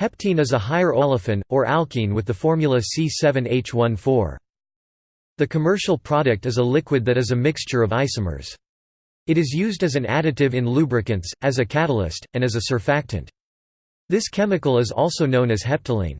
Heptene is a higher olefin, or alkene with the formula C7H14. The commercial product is a liquid that is a mixture of isomers. It is used as an additive in lubricants, as a catalyst, and as a surfactant. This chemical is also known as heptylene.